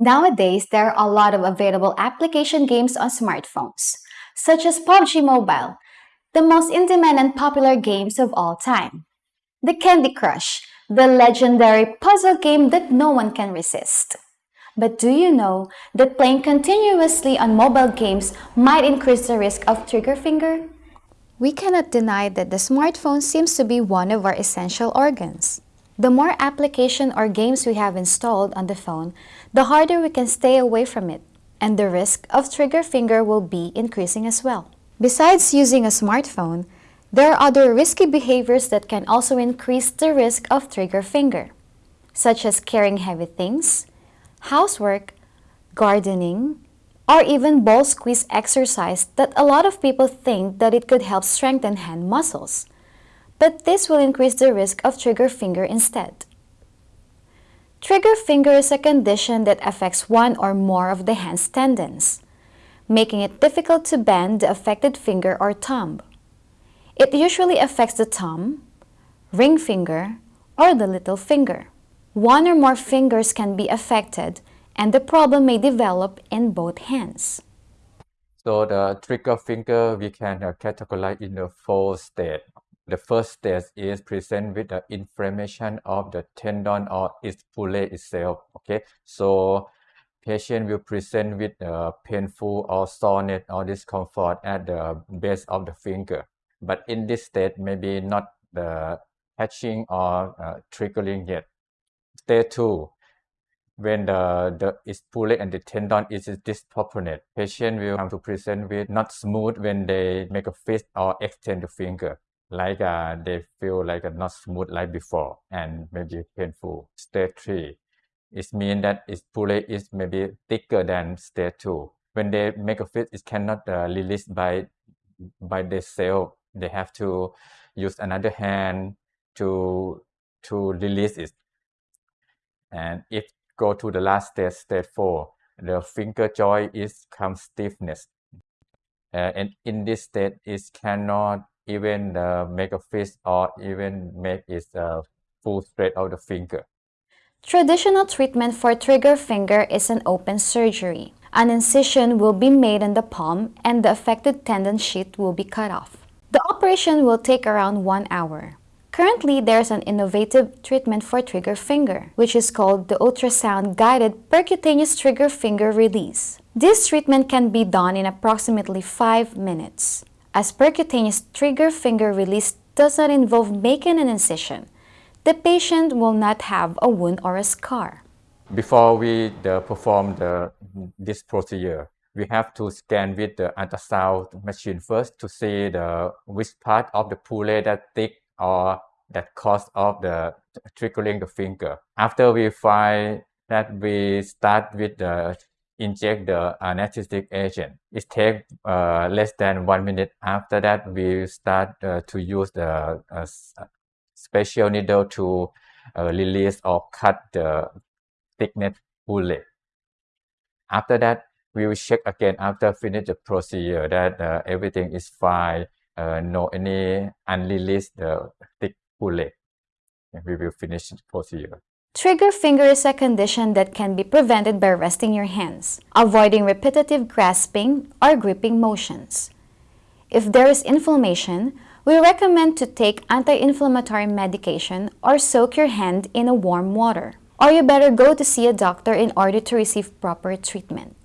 Nowadays, there are a lot of available application games on smartphones, such as PUBG Mobile, the most in-demand and popular games of all time. The Candy Crush, the legendary puzzle game that no one can resist. But do you know that playing continuously on mobile games might increase the risk of trigger finger? We cannot deny that the smartphone seems to be one of our essential organs. The more application or games we have installed on the phone, the harder we can stay away from it, and the risk of trigger finger will be increasing as well. Besides using a smartphone, there are other risky behaviors that can also increase the risk of trigger finger, such as carrying heavy things, housework, gardening, or even ball squeeze exercise that a lot of people think that it could help strengthen hand muscles but this will increase the risk of trigger finger instead. Trigger finger is a condition that affects one or more of the hand's tendons, making it difficult to bend the affected finger or thumb. It usually affects the thumb, ring finger, or the little finger. One or more fingers can be affected and the problem may develop in both hands. So the trigger finger we can uh, categorize in the four states. The first stage is present with the inflammation of the tendon or its pulley itself. Okay, so patient will present with uh, painful or soreness or discomfort at the base of the finger. But in this state, maybe not the hatching or uh, triggering yet. Stage two, when the, the its pulley and the tendon is disproportionate, patient will come to present with not smooth when they make a fist or extend the finger like uh, they feel like uh, not smooth like before and maybe painful. Stage 3, it means that its pulley is maybe thicker than stage 2. When they make a fit, it cannot uh, release by by themselves. They have to use another hand to to release it. And if go to the last stage, stage 4, the finger joint is come stiffness. Uh, and in this state, it cannot even uh, make a fist or even make it uh, full straight of the finger. Traditional treatment for trigger finger is an open surgery. An incision will be made in the palm and the affected tendon sheath will be cut off. The operation will take around one hour. Currently, there's an innovative treatment for trigger finger, which is called the ultrasound-guided percutaneous trigger finger release. This treatment can be done in approximately 5 minutes as percutaneous trigger finger release does not involve making an incision. The patient will not have a wound or a scar. Before we perform the, this procedure, we have to scan with the ultrasound machine first to see the which part of the pulley that thick or that cause of the triggering the finger. After we find that we start with the inject the anesthetic agent. It takes uh, less than one minute. After that, we start uh, to use the uh, special needle to uh, release or cut the thickness pulley. After that, we will check again after finish the procedure that uh, everything is fine, uh, no any unreleased the thick pulley. And we will finish the procedure. Trigger finger is a condition that can be prevented by resting your hands, avoiding repetitive grasping or gripping motions. If there is inflammation, we recommend to take anti-inflammatory medication or soak your hand in a warm water. Or you better go to see a doctor in order to receive proper treatment.